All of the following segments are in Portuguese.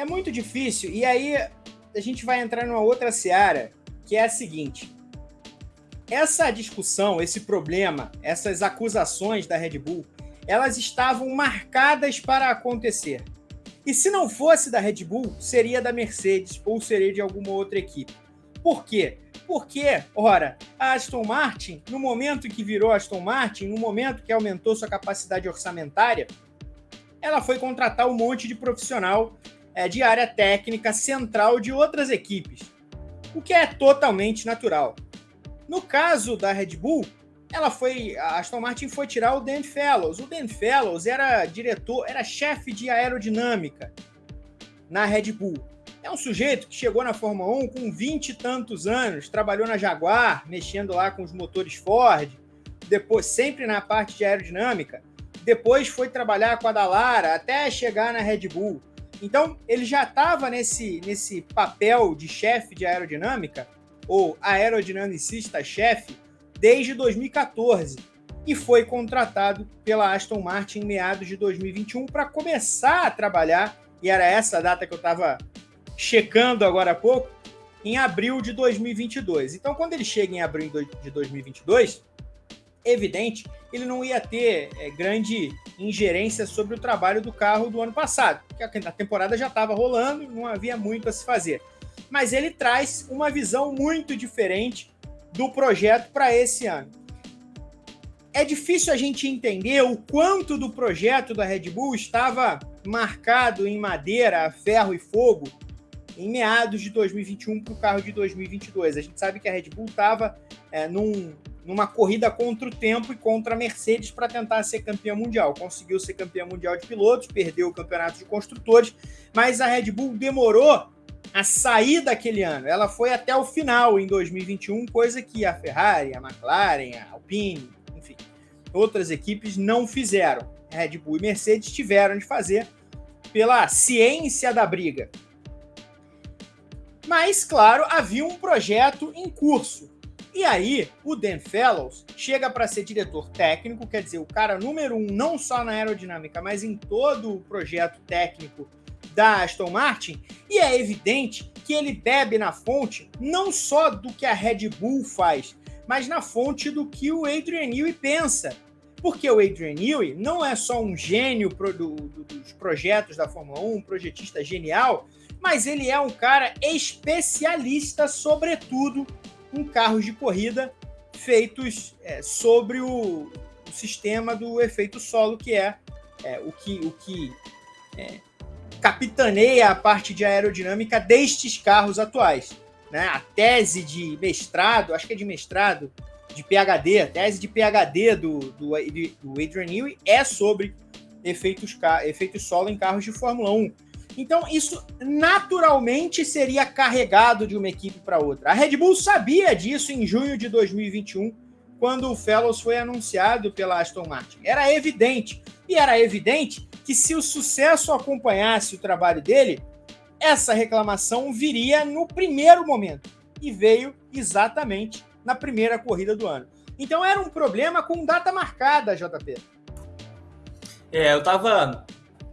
é muito difícil. E aí a gente vai entrar numa outra seara, que é a seguinte. Essa discussão, esse problema, essas acusações da Red Bull, elas estavam marcadas para acontecer. E se não fosse da Red Bull, seria da Mercedes ou seria de alguma outra equipe. Por quê? Porque, ora, a Aston Martin, no momento que virou Aston Martin, no momento que aumentou sua capacidade orçamentária, ela foi contratar um monte de profissional é, de área técnica central de outras equipes, o que é totalmente natural. No caso da Red Bull, ela foi, a Aston Martin foi tirar o Dan Fellows. O Dan Fellows era diretor, era chefe de aerodinâmica na Red Bull. É um sujeito que chegou na Fórmula 1 com 20 e tantos anos, trabalhou na Jaguar, mexendo lá com os motores Ford, depois sempre na parte de aerodinâmica. Depois foi trabalhar com a Dallara até chegar na Red Bull. Então, ele já estava nesse, nesse papel de chefe de aerodinâmica, ou aerodinamicista-chefe, desde 2014 e foi contratado pela Aston Martin em meados de 2021 para começar a trabalhar, e era essa a data que eu estava checando agora há pouco, em abril de 2022. Então, quando ele chega em abril de 2022, evidente, ele não ia ter é, grande ingerência sobre o trabalho do carro do ano passado, porque a temporada já estava rolando, não havia muito a se fazer. Mas ele traz uma visão muito diferente do projeto para esse ano. É difícil a gente entender o quanto do projeto da Red Bull estava marcado em madeira, ferro e fogo em meados de 2021 para o carro de 2022. A gente sabe que a Red Bull estava é, num, numa corrida contra o tempo e contra a Mercedes para tentar ser campeã mundial. Conseguiu ser campeã mundial de pilotos, perdeu o campeonato de construtores, mas a Red Bull demorou a sair daquele ano. Ela foi até o final em 2021, coisa que a Ferrari, a McLaren, a Alpine, enfim, outras equipes não fizeram. Red Bull e Mercedes tiveram de fazer pela ciência da briga. Mas, claro, havia um projeto em curso. E aí, o Dan Fellows chega para ser diretor técnico, quer dizer, o cara número um, não só na aerodinâmica, mas em todo o projeto técnico da Aston Martin, e é evidente que ele bebe na fonte não só do que a Red Bull faz, mas na fonte do que o Adrian Newey pensa. Porque o Adrian Newey não é só um gênio pro, do, do, dos projetos da Fórmula 1, um projetista genial, mas ele é um cara especialista, sobretudo em carros de corrida feitos é, sobre o, o, sistema do efeito solo, que é, é o que, o que é, capitaneia a parte de aerodinâmica destes carros atuais. Né? A tese de mestrado, acho que é de mestrado, de PHD, a tese de PHD do, do, do Adrian Newey é sobre efeitos, efeitos solo em carros de Fórmula 1. Então, isso naturalmente seria carregado de uma equipe para outra. A Red Bull sabia disso em junho de 2021, quando o Fellows foi anunciado pela Aston Martin. Era evidente. E era evidente que se o sucesso acompanhasse o trabalho dele, essa reclamação viria no primeiro momento. E veio exatamente na primeira corrida do ano. Então era um problema com data marcada, JP. É, eu tava,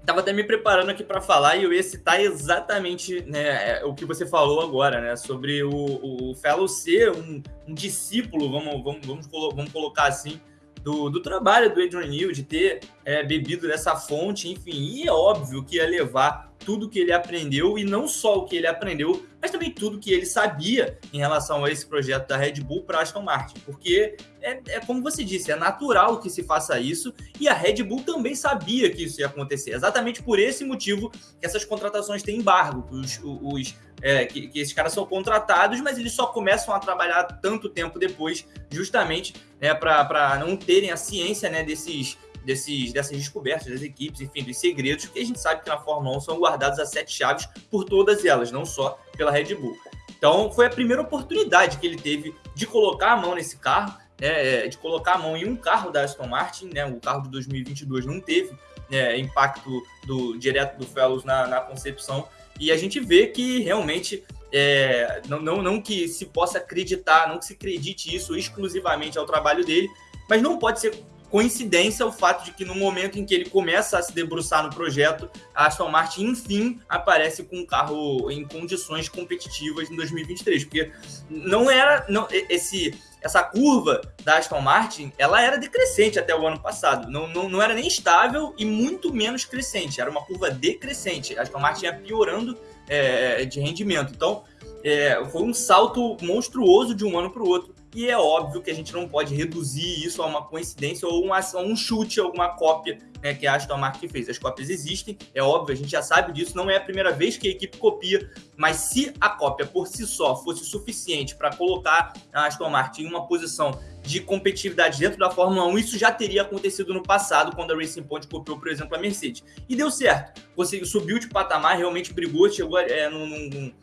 tava até me preparando aqui para falar e eu ia citar exatamente né, é, o que você falou agora, né? Sobre o, o Fellow ser um, um discípulo, vamos, vamos, vamos, vamos colocar assim, do, do trabalho do Adrian Neal, de ter é, bebido dessa fonte, enfim, e é óbvio que ia levar tudo que ele aprendeu, e não só o que ele aprendeu, mas também tudo que ele sabia em relação a esse projeto da Red Bull para Aston Martin, porque é, é, como você disse, é natural que se faça isso, e a Red Bull também sabia que isso ia acontecer, exatamente por esse motivo que essas contratações têm embargo, os, os é, que, que, esses caras são contratados, mas eles só começam a trabalhar tanto tempo depois, justamente né, para não terem a ciência né, desses, desses, dessas descobertas das equipes, enfim, dos segredos, que a gente sabe que na Fórmula 1 são guardados a sete chaves por todas elas, não só pela Red Bull. Então, foi a primeira oportunidade que ele teve de colocar a mão nesse carro, né, é, de colocar a mão em um carro da Aston Martin, né, o carro de 2022 não teve né, impacto do direto do Fellows na, na concepção, e a gente vê que realmente é, não, não, não que se possa acreditar, não que se acredite isso exclusivamente ao trabalho dele, mas não pode ser coincidência o fato de que no momento em que ele começa a se debruçar no projeto, a Aston Martin, enfim, aparece com um carro em condições competitivas em 2023, porque não era não, esse essa curva da Aston Martin, ela era decrescente até o ano passado, não, não, não era nem estável e muito menos crescente, era uma curva decrescente, a Aston Martin ia piorando é, de rendimento, então é, foi um salto monstruoso de um ano para o outro, e é óbvio que a gente não pode reduzir isso a uma coincidência ou uma, a um chute, alguma cópia né, que a Aston Martin fez. As cópias existem, é óbvio, a gente já sabe disso, não é a primeira vez que a equipe copia, mas se a cópia por si só fosse suficiente para colocar a Aston Martin em uma posição de competitividade dentro da Fórmula 1, isso já teria acontecido no passado, quando a Racing Point copiou, por exemplo, a Mercedes. E deu certo. Você subiu de patamar, realmente brigou, chegou é, num, num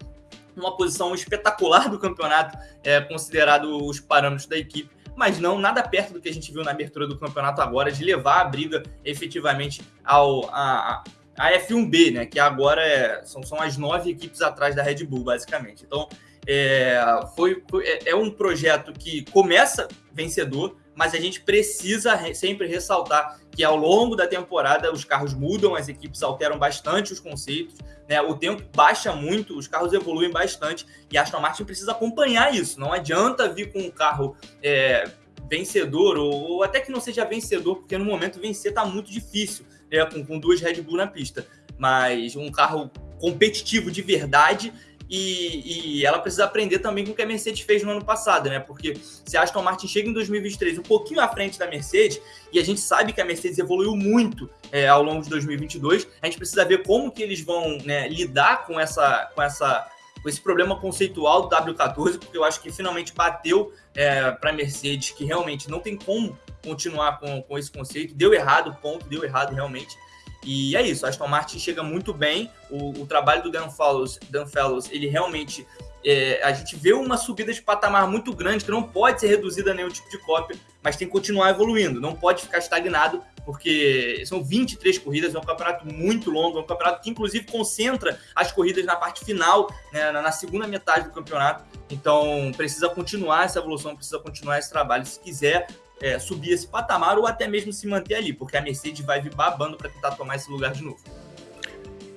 uma posição espetacular do campeonato, é, considerado os parâmetros da equipe, mas não nada perto do que a gente viu na abertura do campeonato agora, de levar a briga efetivamente ao, a, a F1B, né? Que agora é, são, são as nove equipes atrás da Red Bull, basicamente. Então, é, foi, foi é, é um projeto que começa vencedor, mas a gente precisa sempre ressaltar que ao longo da temporada os carros mudam, as equipes alteram bastante os conceitos, né? O tempo baixa muito, os carros evoluem bastante e a Aston Martin precisa acompanhar isso. Não adianta vir com um carro é, vencedor ou, ou, até que não seja vencedor, porque no momento vencer está muito difícil, né? com, com duas Red Bull na pista. Mas um carro competitivo de verdade e, e, ela precisa aprender também com o que a Mercedes fez no ano passado, né? Porque se a Aston Martin chega em 2023 um pouquinho à frente da Mercedes, e a gente sabe que a Mercedes evoluiu muito é, ao longo de 2022, a gente precisa ver como que eles vão né, lidar com essa, com essa com esse problema conceitual do W14, porque eu acho que finalmente bateu é, para a Mercedes que realmente não tem como continuar com, com esse conceito. Deu errado, ponto, deu errado realmente. E é isso, Aston Martin chega muito bem. O, o trabalho do Dan Fellows, Dan Fellows ele realmente. É, a gente vê uma subida de patamar muito grande que não pode ser reduzida a nenhum tipo de cópia, mas tem que continuar evoluindo, não pode ficar estagnado, porque são 23 corridas, é um campeonato muito longo, é um campeonato que inclusive concentra as corridas na parte final, né, na segunda metade do campeonato. Então precisa continuar essa evolução, precisa continuar esse trabalho. Se quiser é, subir esse patamar ou até mesmo se manter ali, porque a Mercedes vai vir babando para tentar tomar esse lugar de novo.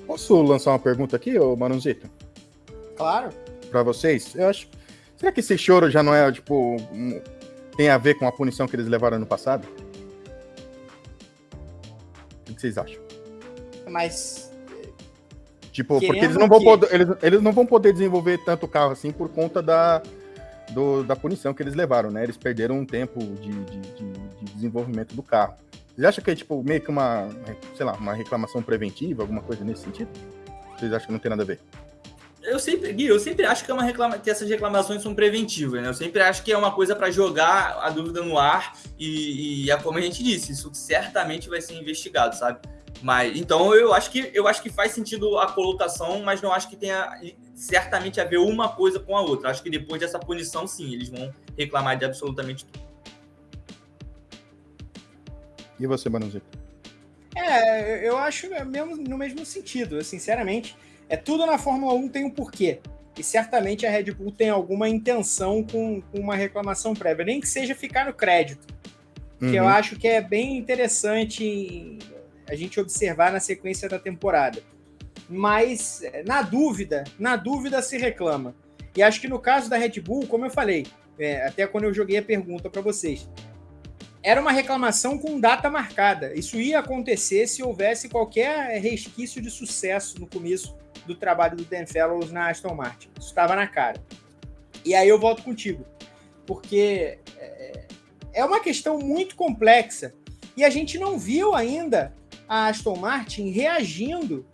Posso lançar uma pergunta aqui, ô Manuzito? Claro. Para vocês, eu acho. Será que esse choro já não é, tipo, um... tem a ver com a punição que eles levaram no passado? O que vocês acham? Mas. Tipo, porque eles não, vão que... poder, eles, eles não vão poder desenvolver tanto carro assim por conta da, do, da punição que eles levaram, né? Eles perderam um tempo de, de, de, de desenvolvimento do carro. Vocês acham que é tipo meio que uma, sei lá, uma reclamação preventiva, alguma coisa nesse sentido? Vocês acham que não tem nada a ver? Eu sempre, Gui, eu sempre acho que, é uma reclama, que essas reclamações são preventivas, né? Eu sempre acho que é uma coisa para jogar a dúvida no ar e, e é como a gente disse, isso certamente vai ser investigado, sabe? Mas então eu acho que eu acho que faz sentido a colocação, mas não acho que tenha certamente a ver uma coisa com a outra. Acho que depois dessa punição, sim, eles vão reclamar de absolutamente tudo. E você, Manuzito? É, eu acho mesmo, no mesmo sentido, sinceramente. É tudo na Fórmula 1 tem um porquê. E certamente a Red Bull tem alguma intenção com, com uma reclamação prévia, nem que seja ficar no crédito. Uhum. Que eu acho que é bem interessante a gente observar na sequência da temporada. Mas na dúvida, na dúvida se reclama. E acho que no caso da Red Bull, como eu falei, é, até quando eu joguei a pergunta para vocês, era uma reclamação com data marcada. Isso ia acontecer se houvesse qualquer resquício de sucesso no começo do trabalho do Dan Fellows na Aston Martin. Isso estava na cara. E aí eu volto contigo, porque é, é uma questão muito complexa e a gente não viu ainda a Aston Martin reagindo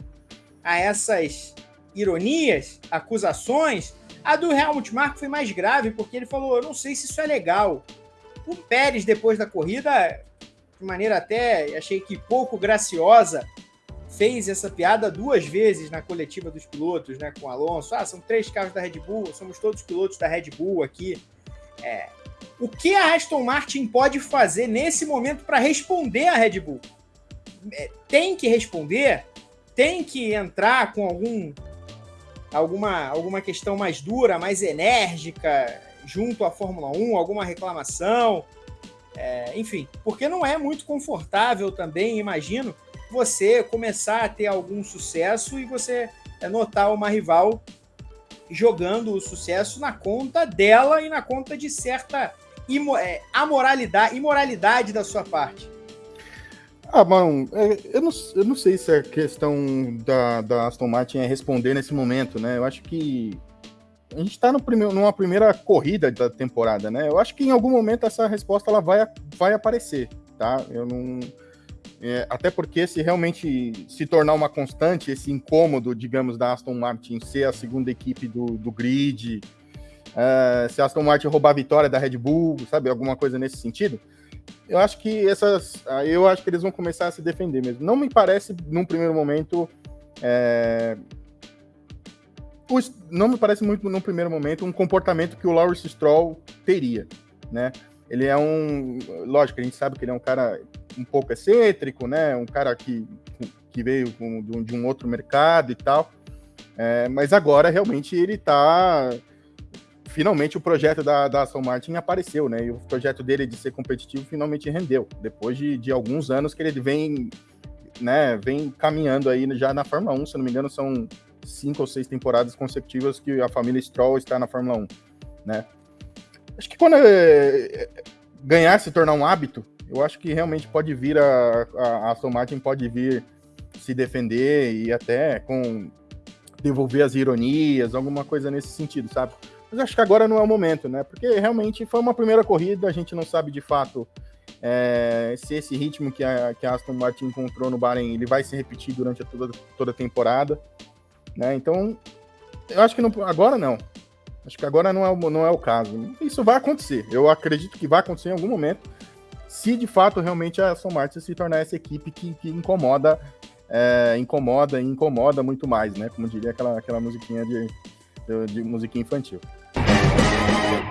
a essas ironias, acusações. A do Helmut Marko foi mais grave, porque ele falou: Eu não sei se isso é legal. O Pérez, depois da corrida, de maneira até achei que pouco graciosa, fez essa piada duas vezes na coletiva dos pilotos, né, com o Alonso. Ah, são três carros da Red Bull, somos todos pilotos da Red Bull aqui. É, o que a Aston Martin pode fazer nesse momento para responder à Red Bull? É, tem que responder, tem que entrar com algum alguma, alguma questão mais dura, mais enérgica, junto à Fórmula 1, alguma reclamação. É, enfim, porque não é muito confortável também, imagino, você começar a ter algum sucesso e você é, notar uma rival jogando o sucesso na conta dela e na conta de certa imo é, amoralidade, imoralidade da sua parte. Ah, bom, é, eu não, eu não sei se a questão da, da Aston Martin é responder nesse momento, né? Eu acho que a gente está numa primeira corrida da temporada, né? Eu acho que em algum momento essa resposta ela vai, vai aparecer, tá? Eu não. É, até porque se realmente se tornar uma constante, esse incômodo, digamos, da Aston Martin ser a segunda equipe do, do grid, é, se a Aston Martin roubar a vitória da Red Bull, sabe, alguma coisa nesse sentido, eu acho que essas. Eu acho que eles vão começar a se defender mesmo. Não me parece, num primeiro momento. É, não me parece muito, num primeiro momento, um comportamento que o Lawrence Stroll teria, né? Ele é um. Lógico, a gente sabe que ele é um cara um pouco excêntrico, né? Um cara que, que veio de um outro mercado e tal. É, mas agora realmente ele está finalmente o projeto da, da Aston Martin apareceu, né? E o projeto dele de ser competitivo finalmente rendeu. Depois de, de alguns anos que ele vem, né, vem caminhando aí já na Fórmula 1, se não me engano, são cinco ou seis temporadas consecutivas que a família Stroll está na Fórmula 1, né? Acho que quando é, ganhar se tornar um hábito, eu acho que realmente pode vir a, a Aston Martin pode vir se defender e até com devolver as ironias, alguma coisa nesse sentido, sabe? Mas acho que agora não é o momento, né? Porque realmente foi uma primeira corrida, a gente não sabe de fato é, se esse ritmo que a, que a Aston Martin encontrou no Bahrein ele vai se repetir durante a toda, toda a temporada. Né? Então, eu acho que não, agora não. Acho que agora não é, não é o caso. Isso vai acontecer. Eu acredito que vai acontecer em algum momento, se de fato realmente a Aston Martin se tornar essa equipe que, que incomoda, é, incomoda e incomoda muito mais, né? Como diria aquela, aquela musiquinha de, de, de musiquinha infantil.